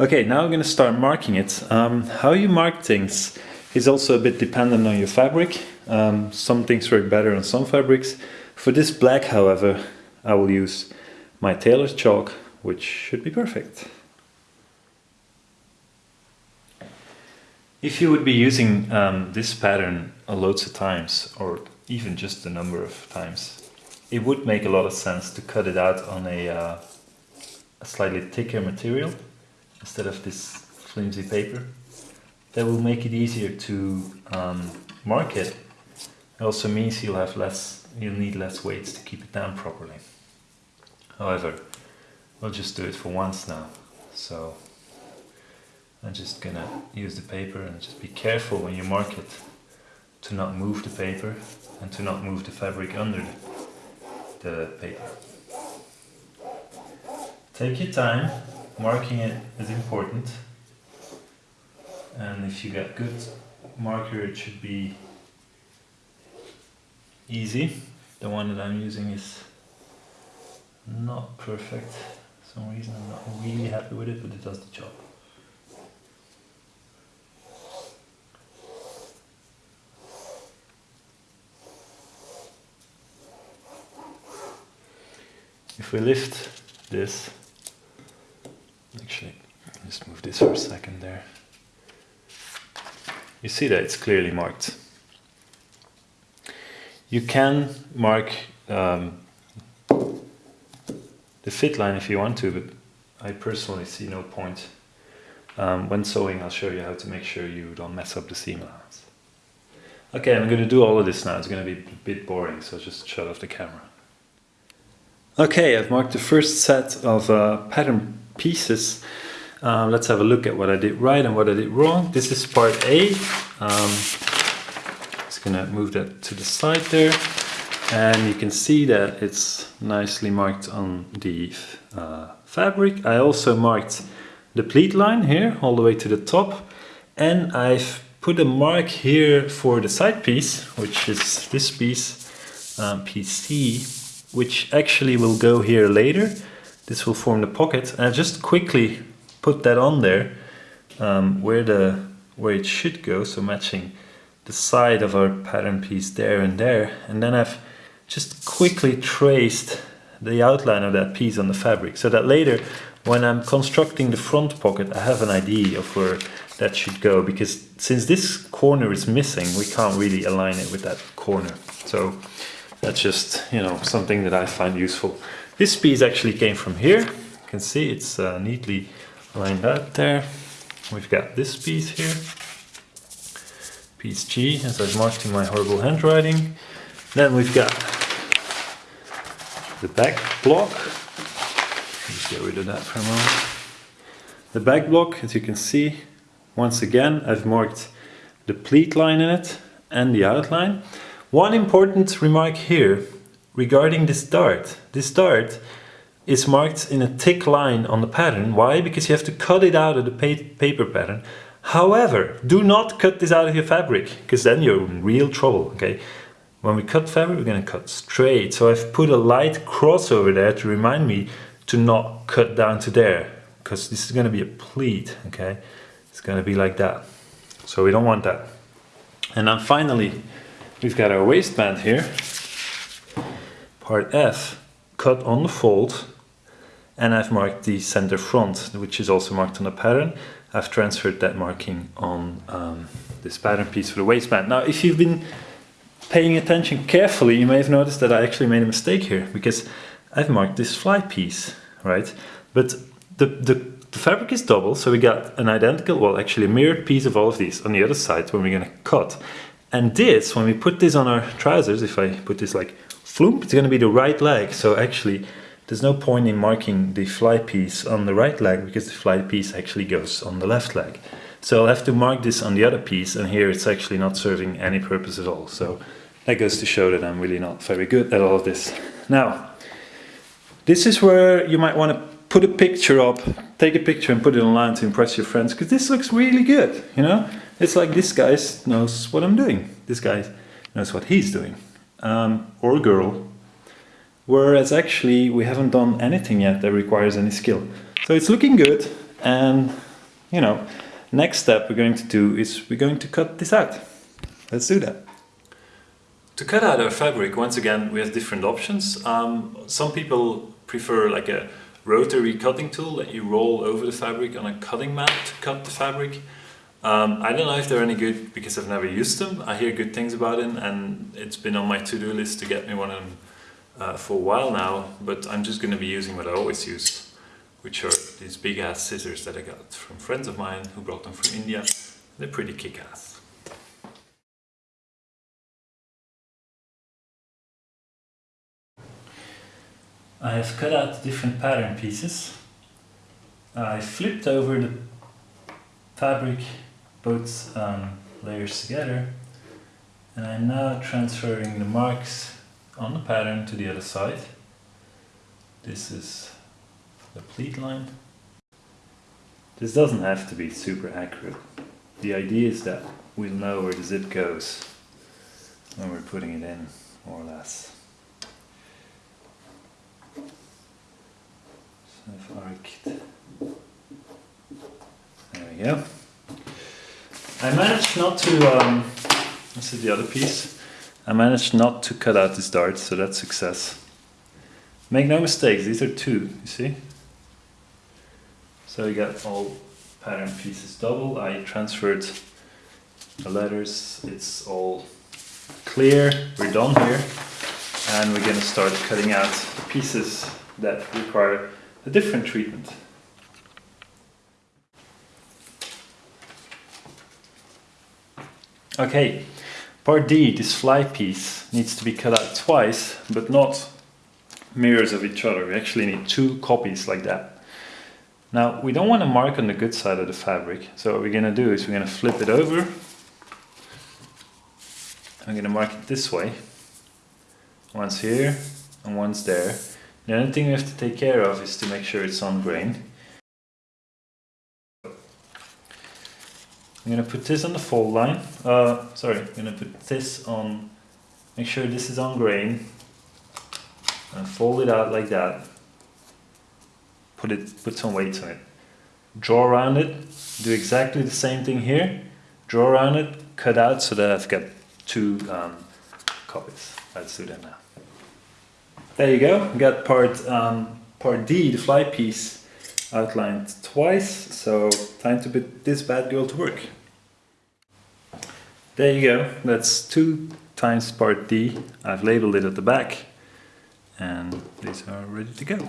Okay, now I'm going to start marking it. Um, how you mark things is also a bit dependent on your fabric. Um, some things work better on some fabrics. For this black, however, I will use my tailor's chalk, which should be perfect. If you would be using um, this pattern loads of times, or even just a number of times, it would make a lot of sense to cut it out on a, uh, a slightly thicker material instead of this flimsy paper. That will make it easier to um, mark it. It also means you'll have less, you'll need less weights to keep it down properly. However, we'll just do it for once now. So I'm just gonna use the paper and just be careful when you mark it to not move the paper and to not move the fabric under the paper. Take your time, marking it is important and if you get good marker it should be easy. The one that I'm using is not perfect for some reason I'm not really happy with it but it does the job. If we lift this, just move this for a second there. You see that it's clearly marked. You can mark um, the fit line if you want to, but I personally see no point. Um, when sewing, I'll show you how to make sure you don't mess up the seam allowance. Okay, I'm going to do all of this now. It's going to be a bit boring, so just shut off the camera. Okay, I've marked the first set of uh, pattern pieces. Um, let's have a look at what I did right and what I did wrong. This is part A. Um, just gonna move that to the side there. And you can see that it's nicely marked on the uh, fabric. I also marked the pleat line here all the way to the top. And I've put a mark here for the side piece, which is this piece, um, piece C which actually will go here later. This will form the pocket. And I just quickly put that on there um, where the where it should go, so matching the side of our pattern piece there and there. And then I've just quickly traced the outline of that piece on the fabric so that later when I'm constructing the front pocket I have an idea of where that should go because since this corner is missing we can't really align it with that corner so that's just, you know, something that I find useful. This piece actually came from here. You can see it's uh, neatly lined out there. We've got this piece here. Piece G, as I've marked in my horrible handwriting. Then we've got the back block. Let's get rid of that for a moment. The back block, as you can see, once again, I've marked the pleat line in it and the outline. One important remark here regarding this dart. This dart is marked in a thick line on the pattern. Why? Because you have to cut it out of the pa paper pattern. However, do not cut this out of your fabric, because then you're in real trouble, okay? When we cut fabric, we're gonna cut straight. So I've put a light cross over there to remind me to not cut down to there, because this is gonna be a pleat, okay? It's gonna be like that. So we don't want that. And then finally, We've got our waistband here, part F, cut on the fold, and I've marked the center front, which is also marked on the pattern. I've transferred that marking on um, this pattern piece for the waistband. Now, if you've been paying attention carefully, you may have noticed that I actually made a mistake here, because I've marked this fly piece, right? But the, the, the fabric is double, so we got an identical, well, actually a mirrored piece of all of these on the other side when we're gonna cut. And this, when we put this on our trousers, if I put this like floop, it's going to be the right leg. So actually, there's no point in marking the fly piece on the right leg because the fly piece actually goes on the left leg. So I'll have to mark this on the other piece and here it's actually not serving any purpose at all. So that goes to show that I'm really not very good at all of this. Now, this is where you might want to put a picture up, take a picture and put it online to impress your friends because this looks really good, you know? It's like this guy knows what I'm doing. This guy knows what he's doing. Um, or girl. Whereas actually we haven't done anything yet that requires any skill. So it's looking good And, you know, next step we're going to do is we're going to cut this out. Let's do that. To cut out our fabric, once again, we have different options. Um, some people prefer like a rotary cutting tool that you roll over the fabric on a cutting mat to cut the fabric. Um, I don't know if they're any good because I've never used them. I hear good things about them and it's been on my to-do list to get me one of them uh, for a while now, but I'm just going to be using what I always use, which are these big ass scissors that I got from friends of mine who brought them from India. They're pretty kick-ass. I have cut out different pattern pieces. I flipped over the fabric both um, layers together and I'm now transferring the marks on the pattern to the other side. This is the pleat line. This doesn't have to be super accurate. The idea is that we'll know where the zip goes when we're putting it in, more or less. So I've arced. There we go. I managed not to, um, this is the other piece, I managed not to cut out this dart, so that's success. Make no mistakes, these are two, you see? So we got all pattern pieces double, I transferred the letters, it's all clear, we're done here. And we're gonna start cutting out the pieces that require a different treatment. Okay, part D, this fly piece, needs to be cut out twice, but not mirrors of each other. We actually need two copies like that. Now, we don't want to mark on the good side of the fabric, so what we're going to do is we're going to flip it over. I'm going to mark it this way. Once here, and once there. The only thing we have to take care of is to make sure it's on grain. I'm gonna put this on the fold line. Uh, sorry, I'm gonna put this on, make sure this is on grain. And fold it out like that. Put it, put some weight on it. Draw around it, do exactly the same thing here. Draw around it, cut out so that I've got two um, copies. Let's do that now. There you go, got part, um, part D, the fly piece, outlined twice, so time to put this bad girl to work. There you go, that's two times part D. I've labeled it at the back and these are ready to go.